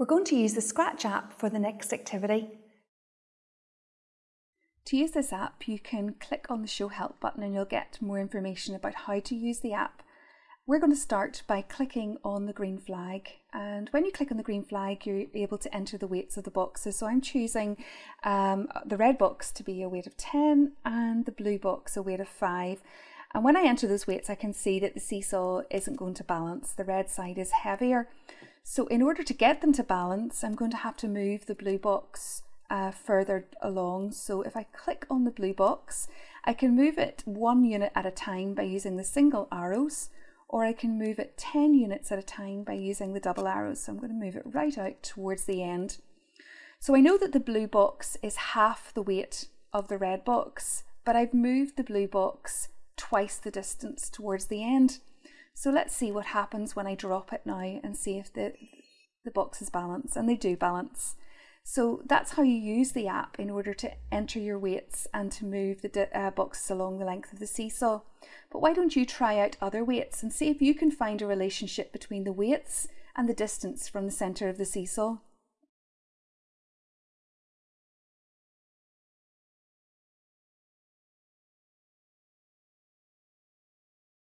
We're going to use the Scratch app for the next activity. To use this app, you can click on the Show Help button and you'll get more information about how to use the app. We're going to start by clicking on the green flag and when you click on the green flag you're able to enter the weights of the boxes. So I'm choosing um, the red box to be a weight of 10 and the blue box a weight of 5 and when I enter those weights I can see that the seesaw isn't going to balance, the red side is heavier. So in order to get them to balance I'm going to have to move the blue box uh, further along. So if I click on the blue box I can move it one unit at a time by using the single arrows or I can move it 10 units at a time by using the double arrows. So I'm going to move it right out towards the end. So I know that the blue box is half the weight of the red box, but I've moved the blue box twice the distance towards the end. So let's see what happens when I drop it now and see if the, the boxes balance, and they do balance. So that's how you use the app in order to enter your weights and to move the uh, boxes along the length of the seesaw. But why don't you try out other weights and see if you can find a relationship between the weights and the distance from the centre of the seesaw?